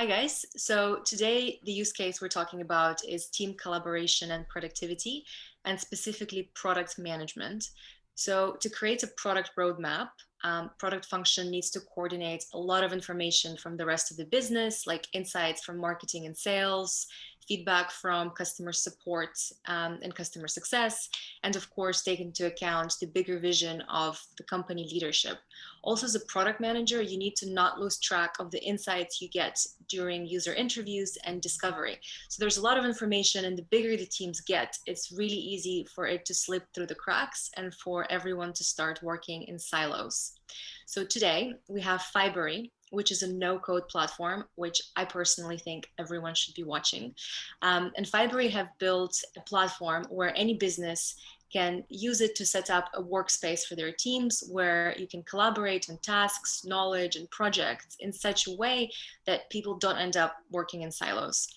Hi guys. So today the use case we're talking about is team collaboration and productivity and specifically product management. So to create a product roadmap, um, product function needs to coordinate a lot of information from the rest of the business, like insights from marketing and sales, feedback from customer support um, and customer success, and of course, take into account the bigger vision of the company leadership. Also, as a product manager, you need to not lose track of the insights you get during user interviews and discovery. So there's a lot of information and the bigger the teams get, it's really easy for it to slip through the cracks and for everyone to start working in silos. So today we have Fibery, which is a no-code platform, which I personally think everyone should be watching. Um, and Fibery have built a platform where any business can use it to set up a workspace for their teams where you can collaborate on tasks, knowledge, and projects in such a way that people don't end up working in silos.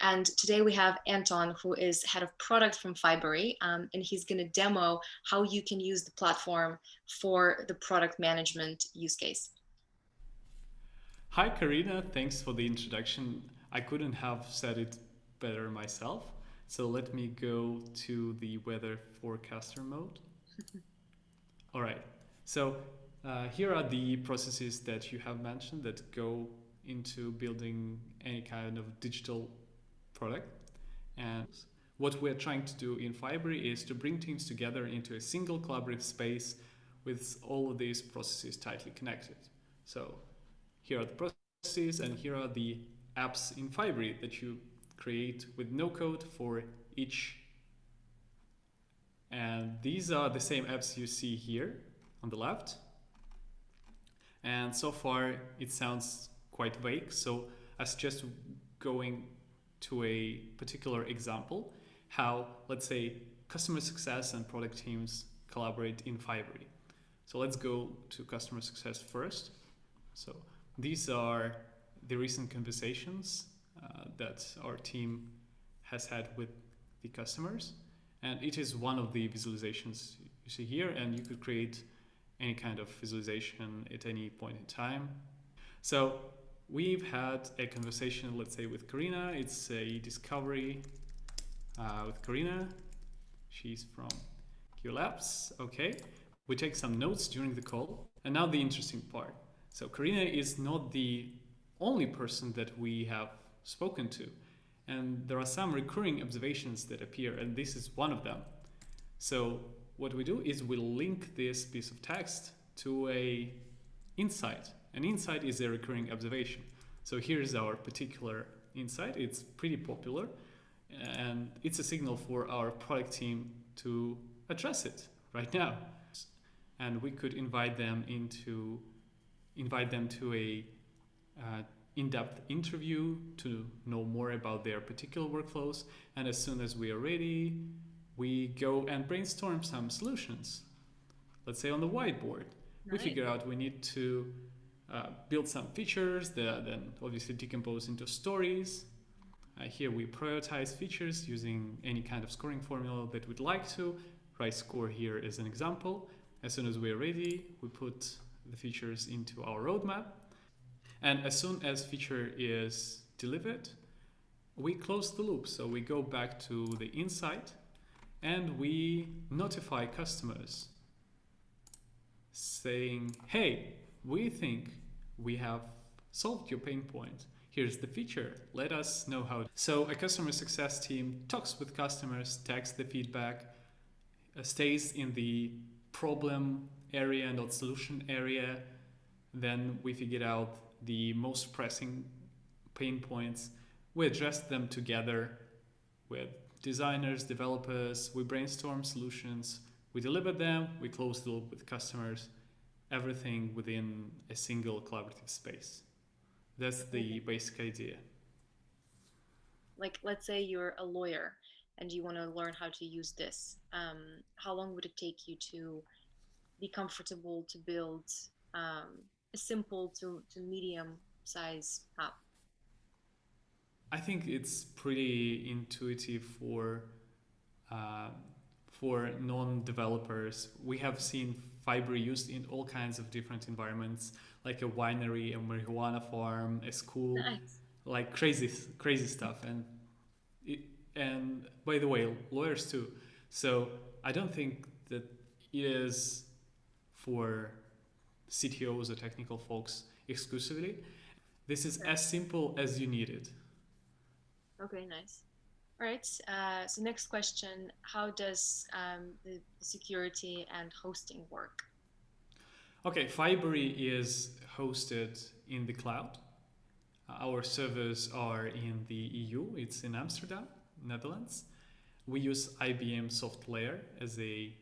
And today we have Anton, who is head of product from Fibery, um, and he's going to demo how you can use the platform for the product management use case. Hi, Karina. Thanks for the introduction. I couldn't have said it better myself. So let me go to the weather forecaster mode. All right. So uh, here are the processes that you have mentioned that go into building any kind of digital product. And what we're trying to do in Fibery is to bring teams together into a single collaborative space with all of these processes tightly connected. So here are the processes and here are the apps in Fibery that you create with no code for each. And these are the same apps you see here on the left. And so far it sounds quite vague. So I suggest going to a particular example, how let's say customer success and product teams collaborate in Fibery. So let's go to customer success first. So these are the recent conversations uh, that our team has had with the customers. And it is one of the visualizations you see here, and you could create any kind of visualization at any point in time. So we've had a conversation, let's say with Karina, it's a discovery uh, with Karina. She's from QLabs, okay. We take some notes during the call. And now the interesting part. So Karina is not the only person that we have spoken to. And there are some recurring observations that appear, and this is one of them. So what we do is we link this piece of text to a insight. An insight is a recurring observation. So here's our particular insight. It's pretty popular, and it's a signal for our product team to address it right now. And we could invite them into invite them to a uh, in-depth interview to know more about their particular workflows. And as soon as we are ready, we go and brainstorm some solutions. Let's say on the whiteboard, right. we figure out we need to uh, build some features that then obviously decompose into stories. Uh, here we prioritize features using any kind of scoring formula that we'd like to. RICE score here is an example. As soon as we're ready, we put the features into our roadmap. And as soon as feature is delivered, we close the loop. So we go back to the insight and we notify customers saying, hey, we think we have solved your pain point. Here's the feature. Let us know how. So a customer success team talks with customers, takes the feedback, uh, stays in the problem area, and not solution area. Then we figured out the most pressing pain points. We address them together with designers, developers. We brainstorm solutions. We deliver them. We close the loop with customers. Everything within a single collaborative space. That's the basic idea. Like, let's say you're a lawyer and you want to learn how to use this. Um, how long would it take you to be comfortable to build um, a simple to, to medium size app? I think it's pretty intuitive for uh, for non-developers. We have seen Fibery used in all kinds of different environments, like a winery, a marijuana farm, a school. Nice. like crazy crazy stuff and it, and by the way lawyers too so i don't think that it is for ctos or technical folks exclusively. This is as simple as you need it. Okay nice. All right uh, so next question how does um, the security and hosting work? Okay fibery is hosted in the cloud. Our servers are in the EU, it's in Amsterdam, Netherlands. We use IBM SoftLayer as a,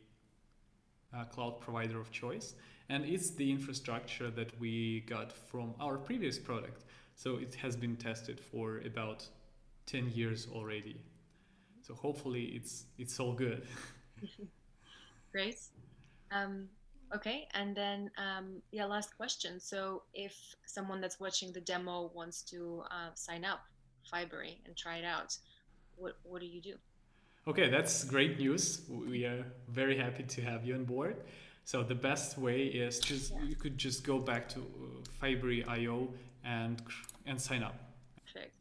a cloud provider of choice, and it's the infrastructure that we got from our previous product. So it has been tested for about 10 years already. So hopefully it's it's all good. Great. Um, Okay, and then um, yeah, last question. So if someone that's watching the demo wants to uh, sign up Fibery and try it out, what what do you do? Okay, that's great news. We are very happy to have you on board. So the best way is just yeah. you could just go back to uh, Fibery.io and and sign up. Perfect.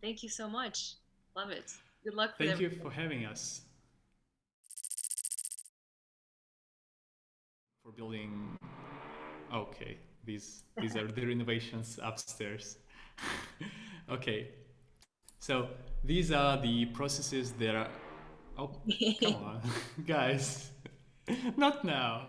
Thank you so much. Love it. Good luck. Thank you for having us. for building okay these these are the renovations upstairs okay so these are the processes that are oh come on. Guys not now